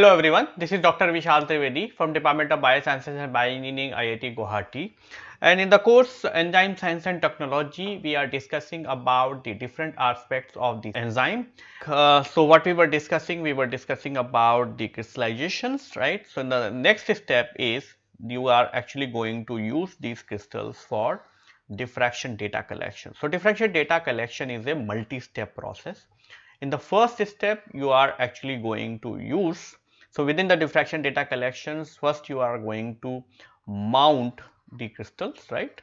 Hello everyone, this is Dr. Vishal Trivedi from Department of Biosciences and Bioengineering IIT Guwahati. And in the course Enzyme Science and Technology, we are discussing about the different aspects of the enzyme. Uh, so what we were discussing, we were discussing about the crystallizations, right. So the next step is you are actually going to use these crystals for diffraction data collection. So diffraction data collection is a multi-step process. In the first step, you are actually going to use so, within the diffraction data collections first you are going to mount the crystals right.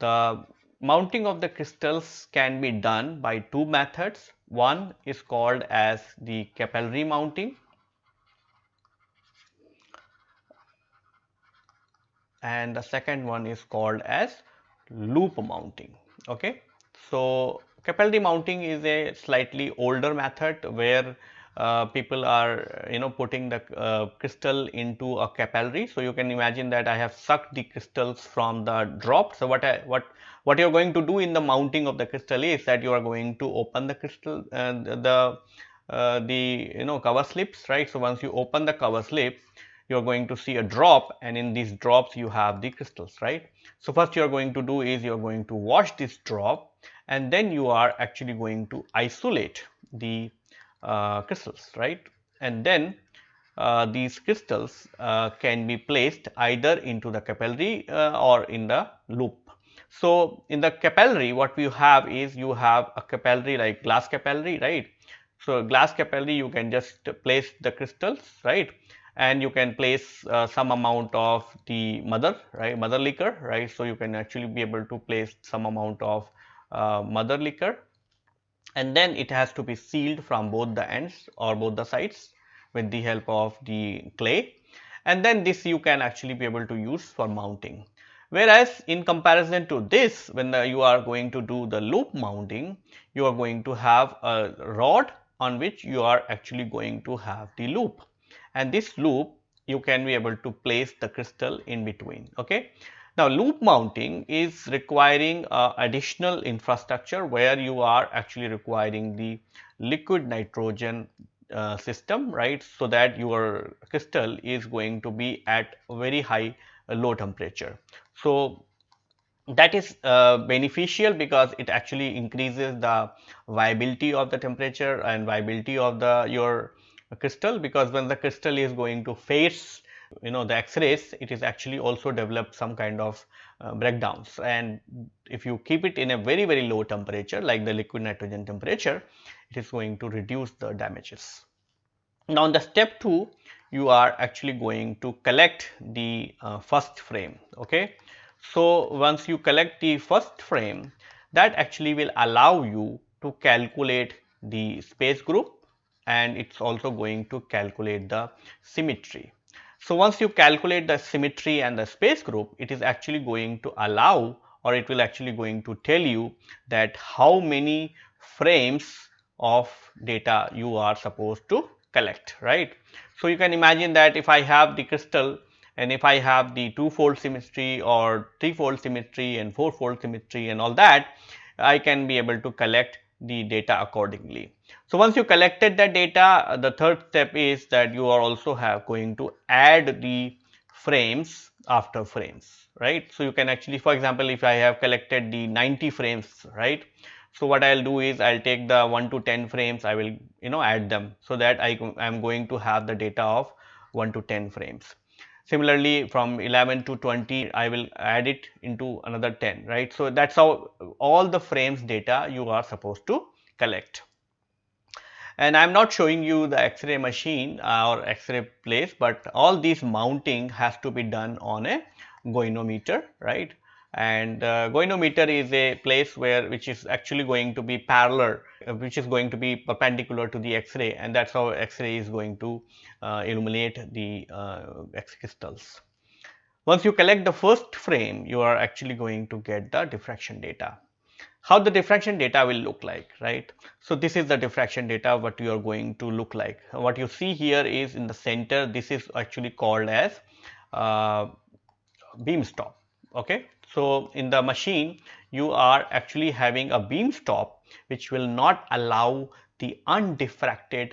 The mounting of the crystals can be done by two methods. One is called as the capillary mounting and the second one is called as loop mounting. Okay. So, capillary mounting is a slightly older method where uh, people are you know putting the uh, crystal into a capillary. So, you can imagine that I have sucked the crystals from the drop. So, what I, what what you are going to do in the mounting of the crystal is that you are going to open the crystal uh, the uh, the you know cover slips right. So, once you open the cover slip you are going to see a drop and in these drops you have the crystals right. So, first you are going to do is you are going to wash this drop and then you are actually going to isolate the uh, crystals right and then uh, these crystals uh, can be placed either into the capillary uh, or in the loop. So, in the capillary what we have is you have a capillary like glass capillary right. So, glass capillary you can just place the crystals right and you can place uh, some amount of the mother right mother liquor right. So, you can actually be able to place some amount of uh, mother liquor and then it has to be sealed from both the ends or both the sides with the help of the clay and then this you can actually be able to use for mounting. Whereas in comparison to this when the, you are going to do the loop mounting you are going to have a rod on which you are actually going to have the loop and this loop you can be able to place the crystal in between okay. Now, loop mounting is requiring uh, additional infrastructure where you are actually requiring the liquid nitrogen uh, system right. So, that your crystal is going to be at very high uh, low temperature. So, that is uh, beneficial because it actually increases the viability of the temperature and viability of the your crystal because when the crystal is going to face you know the x-rays it is actually also develop some kind of uh, breakdowns and if you keep it in a very very low temperature like the liquid nitrogen temperature it is going to reduce the damages. Now in the step 2 you are actually going to collect the uh, first frame okay. So once you collect the first frame that actually will allow you to calculate the space group and it is also going to calculate the symmetry. So, once you calculate the symmetry and the space group, it is actually going to allow or it will actually going to tell you that how many frames of data you are supposed to collect, right. So, you can imagine that if I have the crystal and if I have the two fold symmetry or three fold symmetry and four fold symmetry and all that, I can be able to collect the data accordingly. So, once you collected that data, the third step is that you are also have going to add the frames after frames, right. So, you can actually for example, if I have collected the 90 frames, right. So, what I will do is I will take the 1 to 10 frames, I will you know add them. So, that I am going to have the data of 1 to 10 frames. Similarly, from 11 to 20, I will add it into another 10, right. So, that is how all the frames data you are supposed to collect. And I am not showing you the X-ray machine or X-ray place, but all these mounting has to be done on a goniometer, right and uh, goniometer is a place where which is actually going to be parallel uh, which is going to be perpendicular to the x-ray and that is how x-ray is going to uh, illuminate the uh, x crystals. Once you collect the first frame you are actually going to get the diffraction data. How the diffraction data will look like right. So, this is the diffraction data what you are going to look like. What you see here is in the center this is actually called as uh, beam stop okay. So, in the machine you are actually having a beam stop which will not allow the undiffracted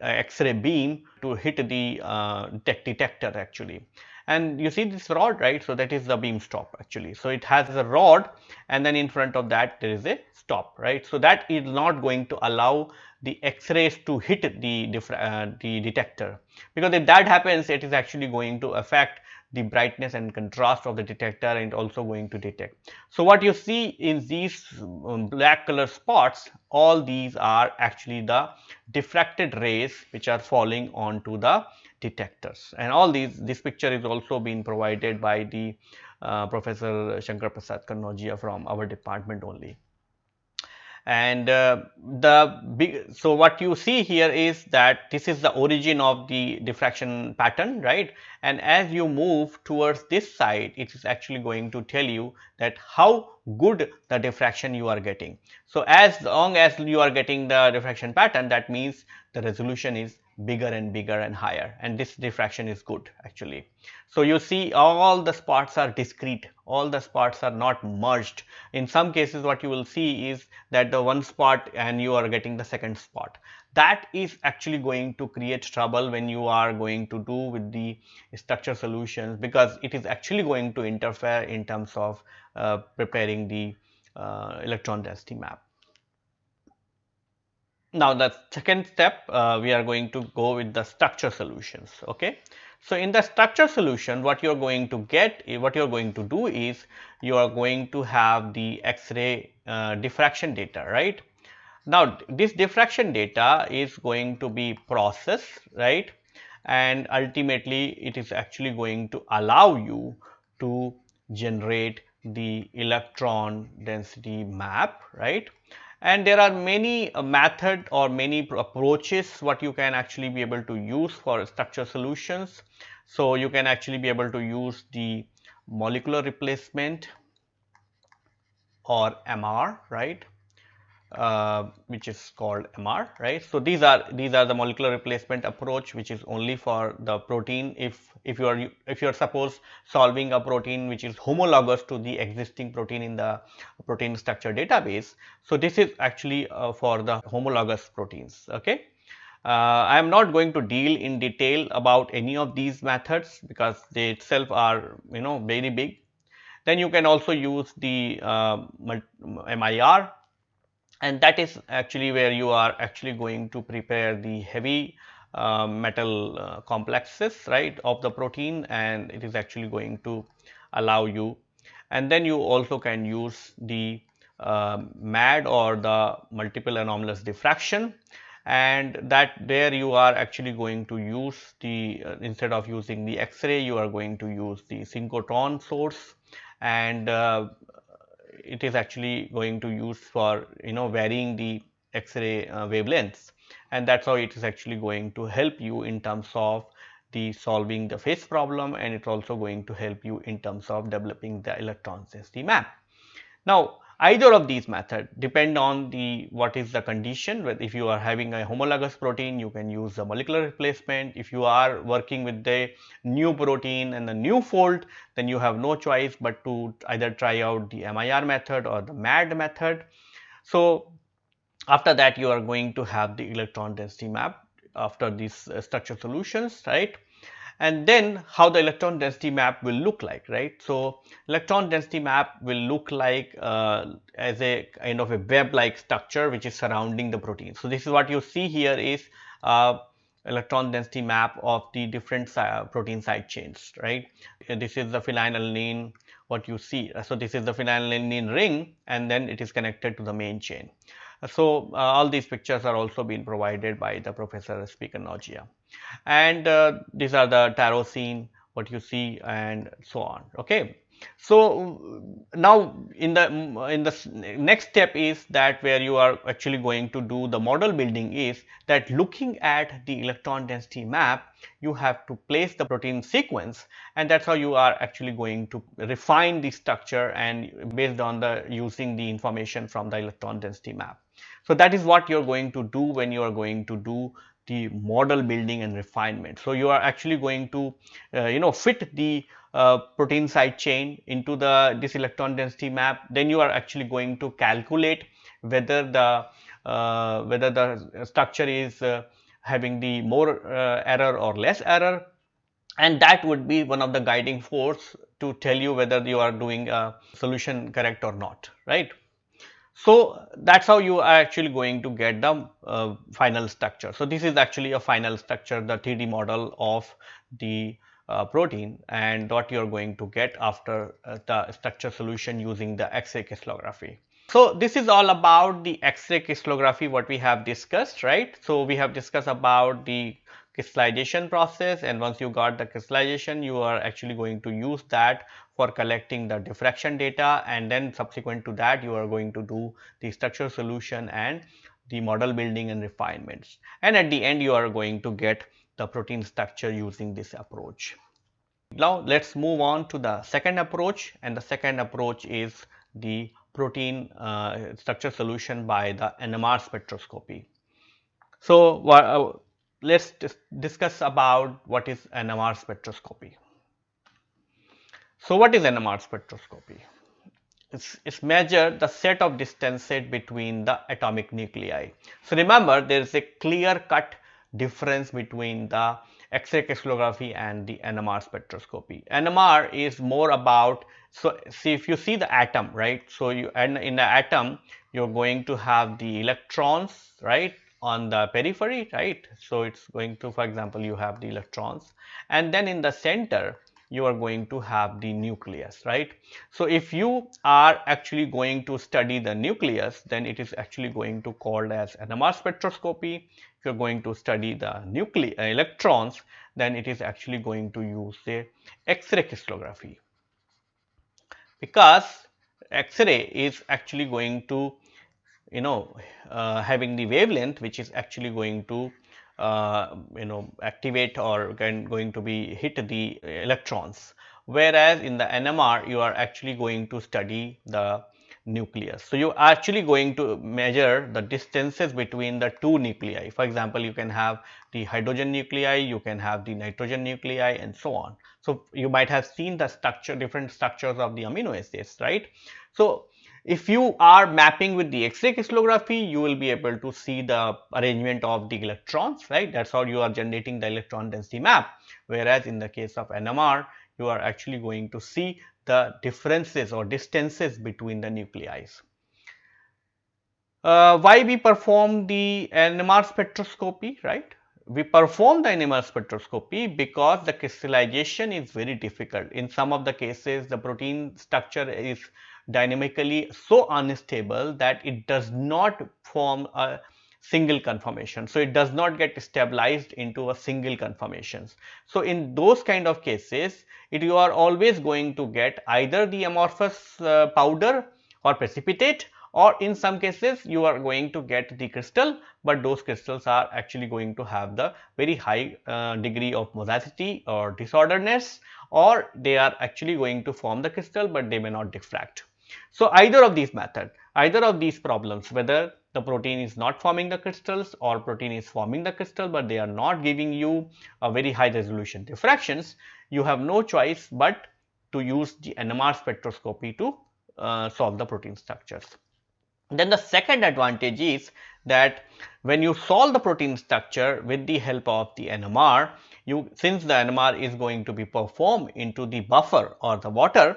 x-ray beam to hit the uh, detector actually. And you see this rod right? So that is the beam stop actually. So it has a rod and then in front of that there is a stop right? So that is not going to allow the x-rays to hit the uh, the detector. Because if that happens it is actually going to affect the brightness and contrast of the detector and also going to detect. So, what you see in these um, black color spots all these are actually the diffracted rays which are falling onto the detectors and all these this picture is also being provided by the uh, Professor Shankar Prasad Kannaujiya from our department only and uh, the big so what you see here is that this is the origin of the diffraction pattern right? And as you move towards this side it is actually going to tell you that how good the diffraction you are getting. So as long as you are getting the diffraction pattern that means the resolution is bigger and bigger and higher and this diffraction is good actually. So, you see all the spots are discrete, all the spots are not merged. In some cases what you will see is that the one spot and you are getting the second spot. That is actually going to create trouble when you are going to do with the structure solutions because it is actually going to interfere in terms of uh, preparing the uh, electron density map. Now, the second step uh, we are going to go with the structure solutions. Okay. So, in the structure solution what you are going to get eh, what you are going to do is you are going to have the X-ray uh, diffraction data right. Now, this diffraction data is going to be processed right and ultimately it is actually going to allow you to generate the electron density map right and there are many uh, method or many approaches what you can actually be able to use for structure solutions. So, you can actually be able to use the molecular replacement or MR right uh, which is called MR right. So, these are these are the molecular replacement approach which is only for the protein if if you are if you are suppose solving a protein which is homologous to the existing protein in the protein structure database. So, this is actually uh, for the homologous proteins okay. Uh, I am not going to deal in detail about any of these methods because they itself are you know very big. Then you can also use the uh, MIR and that is actually where you are actually going to prepare the heavy uh, metal uh, complexes right of the protein and it is actually going to allow you. And then you also can use the uh, MAD or the multiple anomalous diffraction. And that there you are actually going to use the uh, instead of using the X-ray you are going to use the synchrotron source. And uh, it is actually going to use for you know varying the X-ray uh, wavelengths and that is how it is actually going to help you in terms of the solving the phase problem and it is also going to help you in terms of developing the electron density map. Now, either of these methods depend on the what is the condition. If you are having a homologous protein you can use the molecular replacement. If you are working with the new protein and the new fold then you have no choice but to either try out the MIR method or the MAD method. So, after that you are going to have the electron density map after these uh, structure solutions right and then how the electron density map will look like right. So, electron density map will look like uh, as a kind of a web like structure which is surrounding the protein. So, this is what you see here is uh, electron density map of the different protein side chains right. This is the phenylalanine what you see. So, this is the phenylalanine ring and then it is connected to the main chain. So, uh, all these pictures are also being provided by the professor Kannaujiya and uh, these are the tyrosine what you see and so on okay. So, now in the in the next step is that where you are actually going to do the model building is that looking at the electron density map you have to place the protein sequence and that is how you are actually going to refine the structure and based on the using the information from the electron density map. So, that is what you are going to do when you are going to do the model building and refinement. So, you are actually going to uh, you know fit the uh, protein side chain into the this electron density map then you are actually going to calculate whether the uh, whether the structure is uh, having the more uh, error or less error and that would be one of the guiding force to tell you whether you are doing a solution correct or not right. So, that is how you are actually going to get the uh, final structure. So, this is actually a final structure the 3D model of the uh, protein and what you are going to get after uh, the structure solution using the X-ray crystallography. So, this is all about the X-ray crystallography what we have discussed right. So, we have discussed about the crystallization process and once you got the crystallization you are actually going to use that for collecting the diffraction data and then subsequent to that you are going to do the structure solution and the model building and refinements and at the end you are going to get the protein structure using this approach. Now, let us move on to the second approach and the second approach is the protein uh, structure solution by the NMR spectroscopy. So, let us discuss about what is NMR spectroscopy. So, what is NMR spectroscopy? It's, it's measure the set of distances between the atomic nuclei. So, remember there is a clear cut difference between the X-ray crystallography and the NMR spectroscopy. NMR is more about so see if you see the atom right so you and in the atom you're going to have the electrons right on the periphery right? So it's going to for example you have the electrons and then in the center you are going to have the nucleus right? So if you are actually going to study the nucleus then it is actually going to called as NMR spectroscopy. If you're going to study the nucleus uh, electrons then it is actually going to use the x-ray crystallography. Because X-ray is actually going to you know uh, having the wavelength which is actually going to uh, you know activate or going to be hit the electrons whereas in the NMR you are actually going to study the nucleus. So, you are actually going to measure the distances between the two nuclei. For example, you can have the hydrogen nuclei, you can have the nitrogen nuclei and so on. So, you might have seen the structure different structures of the amino acids right. So, if you are mapping with the X-ray crystallography, you will be able to see the arrangement of the electrons right that is how you are generating the electron density map. Whereas, in the case of NMR you are actually going to see the differences or distances between the nuclei. Uh, why we perform the NMR spectroscopy, right? We perform the NMR spectroscopy because the crystallization is very difficult. In some of the cases, the protein structure is dynamically so unstable that it does not form a single conformation. So, it does not get stabilized into a single conformations. So, in those kind of cases, it you are always going to get either the amorphous uh, powder or precipitate or in some cases you are going to get the crystal, but those crystals are actually going to have the very high uh, degree of mosaicity or disorderness or they are actually going to form the crystal, but they may not diffract. So, either of these method, either of these problems whether the protein is not forming the crystals or protein is forming the crystal, but they are not giving you a very high resolution diffractions, you have no choice but to use the NMR spectroscopy to uh, solve the protein structures. Then the second advantage is that when you solve the protein structure with the help of the NMR, you since the NMR is going to be performed into the buffer or the water,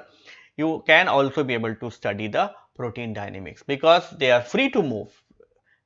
you can also be able to study the protein dynamics because they are free to move.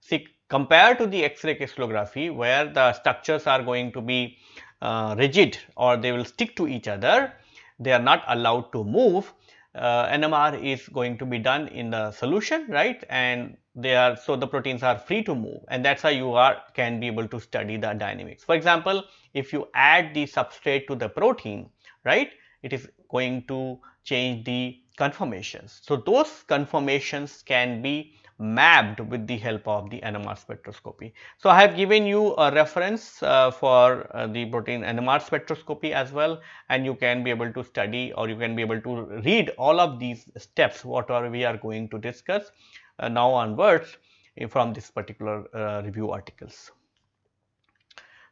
See compared to the X-ray crystallography where the structures are going to be uh, rigid or they will stick to each other, they are not allowed to move. Uh, NMR is going to be done in the solution right and they are so the proteins are free to move and that is how you are can be able to study the dynamics. For example, if you add the substrate to the protein right it is going to change the conformations. So, those conformations can be mapped with the help of the NMR spectroscopy. So, I have given you a reference uh, for uh, the protein NMR spectroscopy as well and you can be able to study or you can be able to read all of these steps whatever we are going to discuss uh, now onwards from this particular uh, review articles.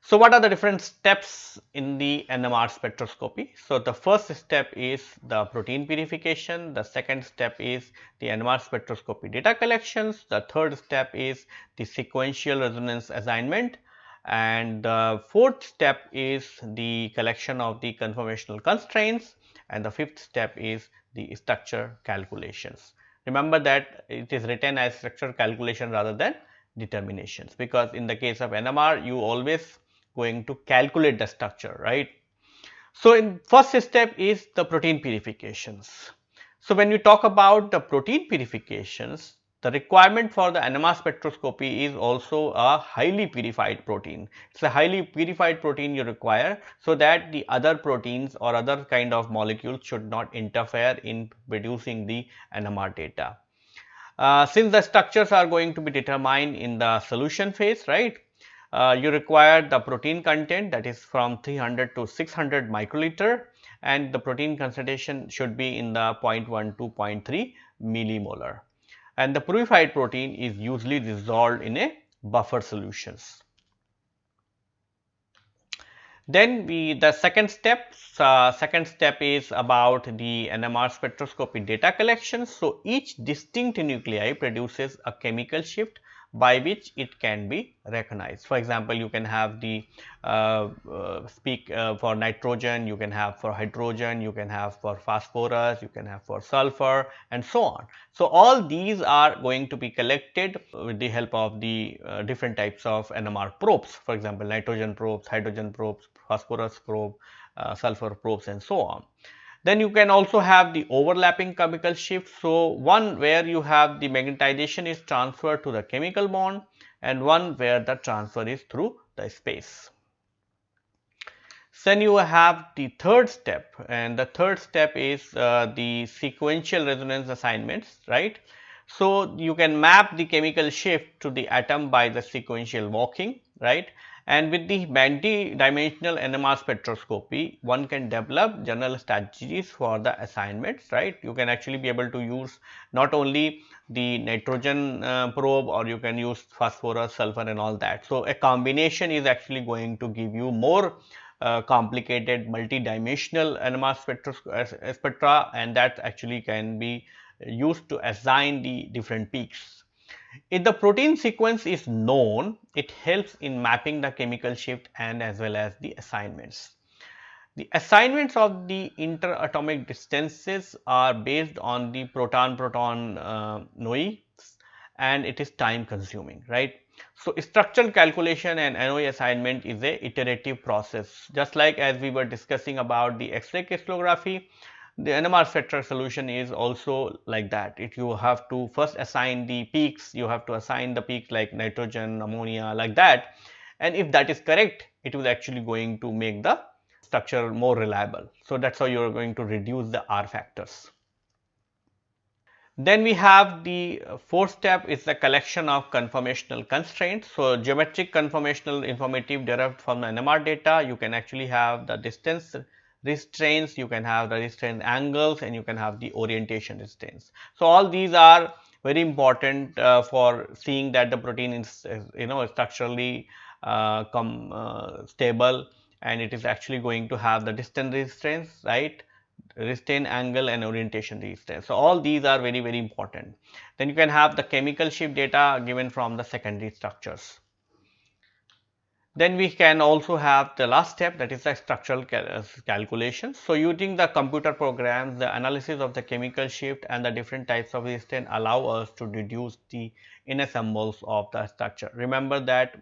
So, what are the different steps in the NMR spectroscopy? So, the first step is the protein purification, the second step is the NMR spectroscopy data collections, the third step is the sequential resonance assignment and the fourth step is the collection of the conformational constraints and the fifth step is the structure calculations. Remember that it is written as structure calculation rather than determinations because in the case of NMR you always going to calculate the structure right. So, in first step is the protein purifications. So, when we talk about the protein purifications the requirement for the NMR spectroscopy is also a highly purified protein. It is a highly purified protein you require so that the other proteins or other kind of molecules should not interfere in producing the NMR data. Uh, since the structures are going to be determined in the solution phase, right, you require the protein content that is from 300 to 600 microliter and the protein concentration should be in the 0.1 to 0.3 millimolar and the purified protein is usually dissolved in a buffer solutions. Then we the second step, uh, second step is about the NMR spectroscopy data collection. So, each distinct nuclei produces a chemical shift by which it can be recognized. For example, you can have the uh, uh, speak uh, for nitrogen, you can have for hydrogen, you can have for phosphorus, you can have for sulfur and so on. So, all these are going to be collected with the help of the uh, different types of NMR probes. For example, nitrogen probes, hydrogen probes, phosphorus probe, uh, sulfur probes and so on. Then you can also have the overlapping chemical shift. So, one where you have the magnetization is transferred to the chemical bond and one where the transfer is through the space. Then you have the third step and the third step is uh, the sequential resonance assignments, right. So, you can map the chemical shift to the atom by the sequential walking, right and with the multi-dimensional NMR spectroscopy, one can develop general strategies for the assignments, right. You can actually be able to use not only the nitrogen uh, probe or you can use phosphorus, sulfur and all that. So, a combination is actually going to give you more uh, complicated multi-dimensional NMR spectra, spectra and that actually can be used to assign the different peaks if the protein sequence is known, it helps in mapping the chemical shift and as well as the assignments. The assignments of the interatomic distances are based on the proton-proton uh, and it is time consuming, right. So, structural calculation and NOE assignment is a iterative process just like as we were discussing about the X-ray crystallography the NMR spectral solution is also like that. If you have to first assign the peaks, you have to assign the peaks like nitrogen, ammonia like that. And if that is correct, it is actually going to make the structure more reliable. So, that is how you are going to reduce the R factors. Then we have the fourth step is the collection of conformational constraints. So, geometric conformational informative derived from the NMR data, you can actually have the distance restraints, you can have the restraint angles and you can have the orientation restraints. So, all these are very important uh, for seeing that the protein is, is you know structurally uh, come uh, stable and it is actually going to have the distance restraints right restraint angle and orientation restraints. So, all these are very very important. Then you can have the chemical shift data given from the secondary structures. Then we can also have the last step that is the structural uh. So, using the computer programs, the analysis of the chemical shift and the different types of resistance allow us to deduce the ensembles of the structure. Remember that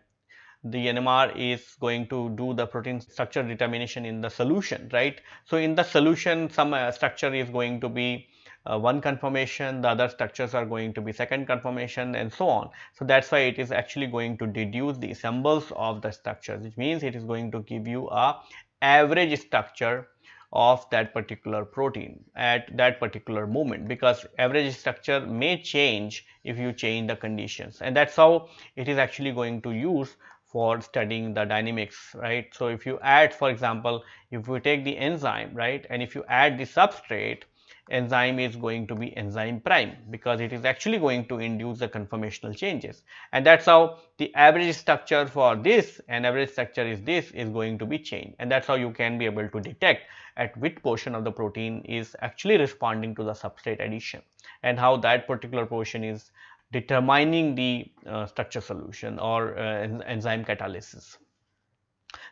the NMR is going to do the protein structure determination in the solution, right. So, in the solution some uh, structure is going to be uh, one conformation, the other structures are going to be second conformation and so on. So, that is why it is actually going to deduce the ensembles of the structures which means it is going to give you a average structure of that particular protein at that particular moment because average structure may change if you change the conditions and that is how it is actually going to use for studying the dynamics right. So, if you add for example, if we take the enzyme right and if you add the substrate enzyme is going to be enzyme prime because it is actually going to induce the conformational changes and that is how the average structure for this and average structure is this is going to be changed and that is how you can be able to detect at which portion of the protein is actually responding to the substrate addition and how that particular portion is determining the uh, structure solution or uh, enzyme catalysis.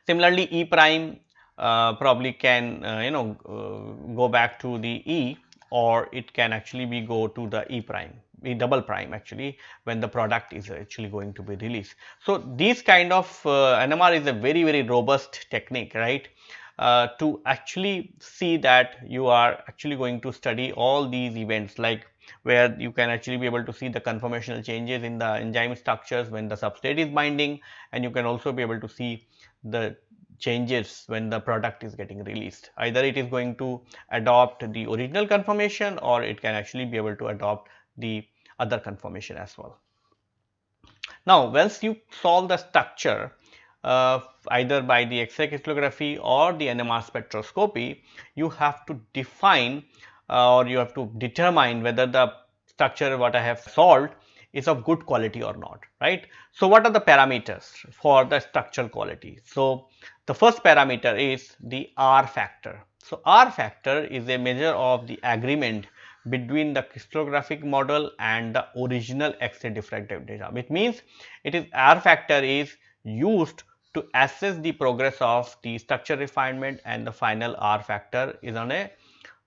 Similarly, E prime probably can uh, you know uh, go back to the E or it can actually be go to the E prime E double prime actually when the product is actually going to be released. So, these kind of uh, NMR is a very very robust technique right uh, to actually see that you are actually going to study all these events like where you can actually be able to see the conformational changes in the enzyme structures when the substrate is binding and you can also be able to see the changes when the product is getting released. Either it is going to adopt the original conformation or it can actually be able to adopt the other conformation as well. Now, once you solve the structure uh, either by the X-ray crystallography or the NMR spectroscopy, you have to define uh, or you have to determine whether the structure what I have solved is of good quality or not, right. So, what are the parameters for the structural quality? So, the first parameter is the R factor. So, R factor is a measure of the agreement between the crystallographic model and the original X-ray diffractive data, which means it is R factor is used to assess the progress of the structure refinement and the final R factor is on a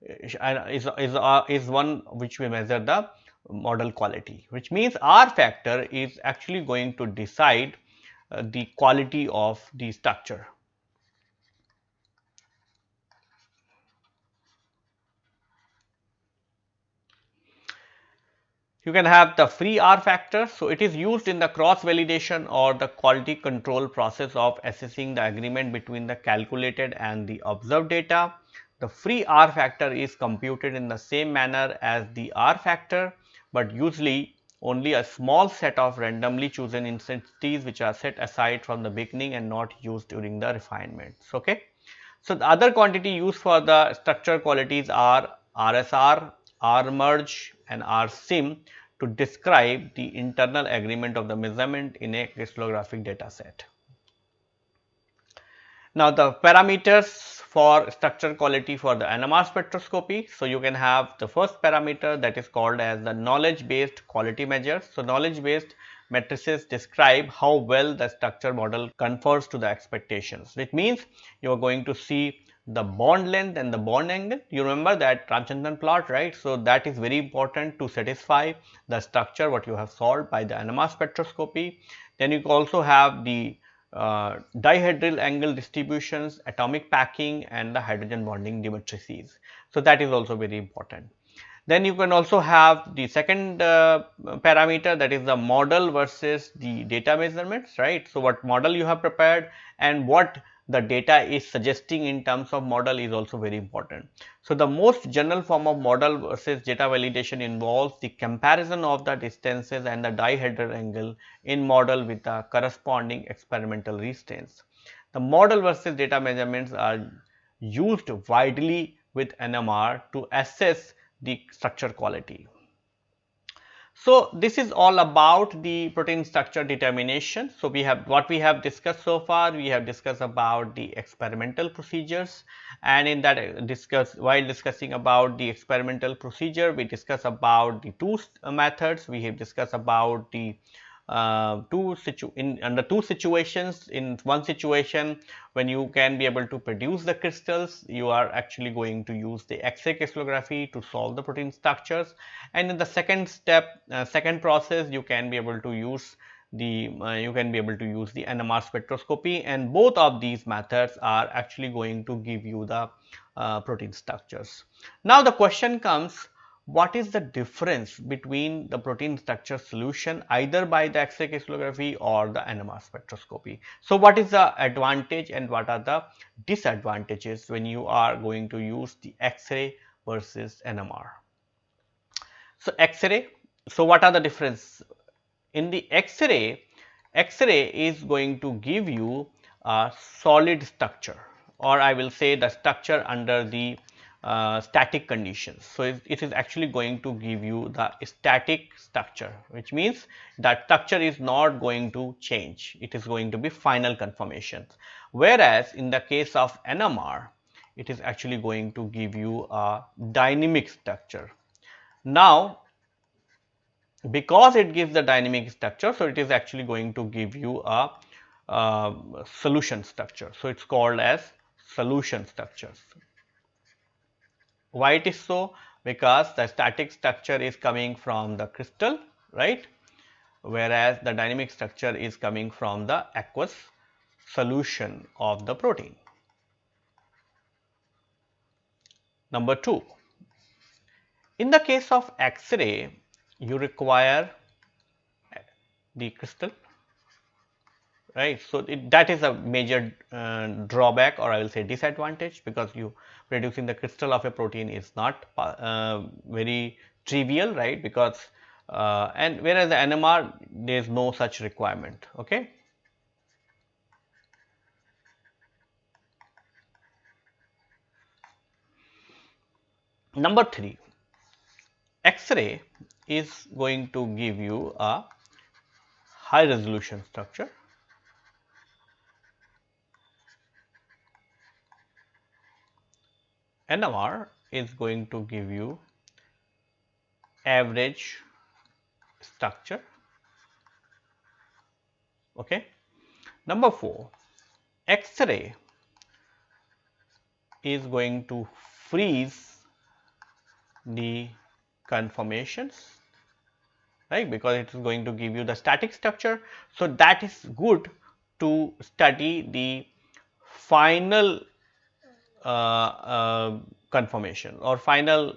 is, is, uh, is one which we measure the model quality which means R factor is actually going to decide uh, the quality of the structure. You can have the free R factor. So, it is used in the cross validation or the quality control process of assessing the agreement between the calculated and the observed data. The free R factor is computed in the same manner as the R factor, but usually only a small set of randomly chosen intensities which are set aside from the beginning and not used during the refinements. Okay. So, the other quantity used for the structure qualities are RSR, R merge and R sym to describe the internal agreement of the measurement in a crystallographic data set. Now, the parameters for structure quality for the NMR spectroscopy. So, you can have the first parameter that is called as the knowledge based quality measure. So, knowledge based matrices describe how well the structure model conforms to the expectations, which means you are going to see the bond length and the bond angle. You remember that Ramachandran plot, right? So, that is very important to satisfy the structure what you have solved by the NMR spectroscopy. Then you also have the uh, dihedral angle distributions, atomic packing and the hydrogen bonding matrices. So, that is also very important. Then you can also have the second uh, parameter that is the model versus the data measurements, right. So, what model you have prepared and what the data is suggesting in terms of model is also very important. So, the most general form of model versus data validation involves the comparison of the distances and the dihedral angle in model with the corresponding experimental restraints. The model versus data measurements are used widely with NMR to assess the structure quality. So, this is all about the protein structure determination. So, we have what we have discussed so far, we have discussed about the experimental procedures and in that uh, discuss while discussing about the experimental procedure, we discuss about the two methods, we have discussed about the uh, two situ in under two situations in one situation when you can be able to produce the crystals you are actually going to use the x-ray crystallography to solve the protein structures and in the second step uh, second process you can be able to use the uh, you can be able to use the NMR spectroscopy and both of these methods are actually going to give you the uh, protein structures. Now the question comes what is the difference between the protein structure solution either by the X-ray crystallography or the NMR spectroscopy. So, what is the advantage and what are the disadvantages when you are going to use the X-ray versus NMR. So, X-ray, so what are the difference? In the X-ray, X-ray is going to give you a solid structure or I will say the structure under the uh, static conditions. So, it, it is actually going to give you the static structure which means that structure is not going to change it is going to be final conformations. Whereas, in the case of NMR it is actually going to give you a dynamic structure. Now, because it gives the dynamic structure, so it is actually going to give you a uh, solution structure. So, it is called as solution structures. Why it is so? Because the static structure is coming from the crystal, right, whereas the dynamic structure is coming from the aqueous solution of the protein. Number 2, in the case of X-ray, you require the crystal right. So, it, that is a major uh, drawback or I will say disadvantage because you producing the crystal of a protein is not uh, very trivial right because uh, and whereas the NMR there is no such requirement. Okay. Number 3 X-ray is going to give you a high resolution structure NMR is going to give you average structure. Okay. Number 4, X-ray is going to freeze the conformations right because it is going to give you the static structure. So, that is good to study the final conformation or final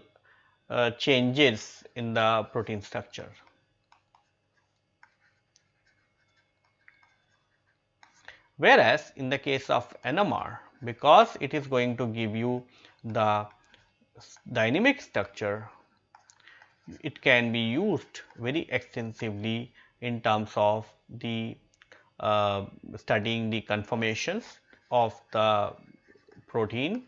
uh, changes in the protein structure. Whereas, in the case of NMR because it is going to give you the dynamic structure, it can be used very extensively in terms of the uh, studying the conformations of the protein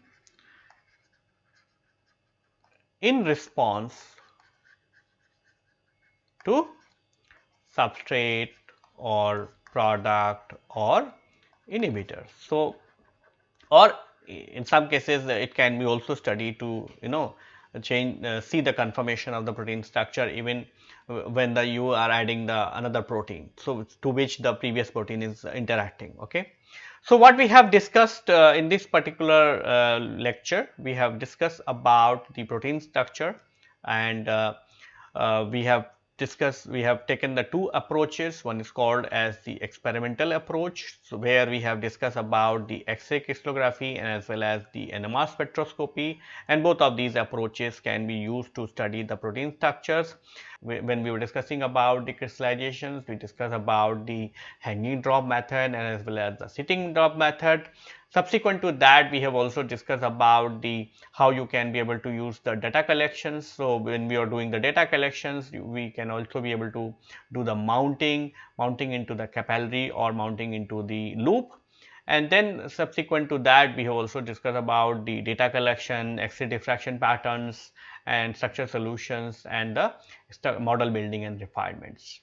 in response to substrate or product or inhibitor. So, or in some cases it can be also studied to you know change uh, see the conformation of the protein structure even when the you are adding the another protein. So, to which the previous protein is interacting. Okay. So, what we have discussed uh, in this particular uh, lecture, we have discussed about the protein structure and uh, uh we have discussed, we have taken the two approaches, one is called as the experimental approach, so where we have discussed about the X-ray crystallography and as well as the NMR spectroscopy and both of these approaches can be used to study the protein structures. When we were discussing about the crystallizations, we discussed about the hanging drop method and as well as the sitting drop method. Subsequent to that, we have also discussed about the how you can be able to use the data collections. So, when we are doing the data collections, we can also be able to do the mounting, mounting into the capillary or mounting into the loop. And then subsequent to that, we have also discussed about the data collection, X-ray diffraction patterns and structure solutions and the model building and refinements.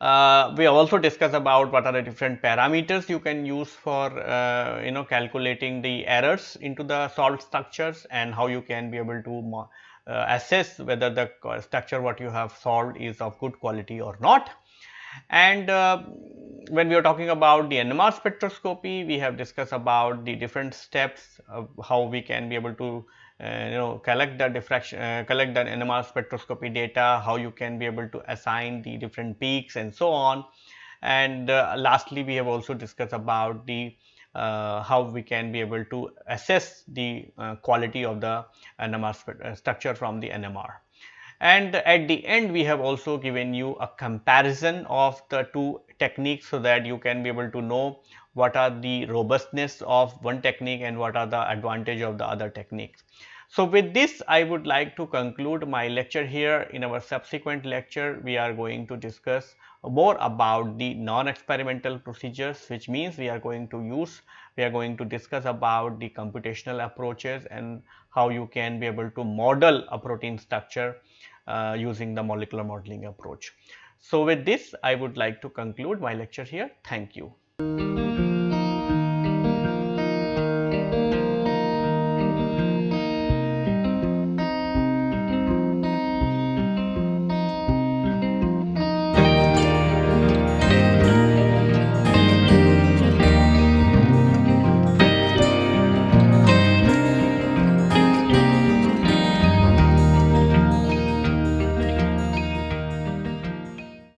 Uh, we also discussed about what are the different parameters you can use for uh, you know calculating the errors into the solved structures and how you can be able to uh, assess whether the structure what you have solved is of good quality or not. And uh, when we are talking about the NMR spectroscopy, we have discussed about the different steps of how we can be able to uh, you know collect the diffraction uh, collect the NMR spectroscopy data how you can be able to assign the different peaks and so on and uh, lastly we have also discussed about the uh, how we can be able to assess the uh, quality of the NMR uh, structure from the NMR. And at the end we have also given you a comparison of the two techniques so that you can be able to know what are the robustness of one technique and what are the advantage of the other techniques. So, with this I would like to conclude my lecture here. In our subsequent lecture, we are going to discuss more about the non-experimental procedures which means we are going to use, we are going to discuss about the computational approaches and how you can be able to model a protein structure uh, using the molecular modeling approach. So, with this I would like to conclude my lecture here. Thank you.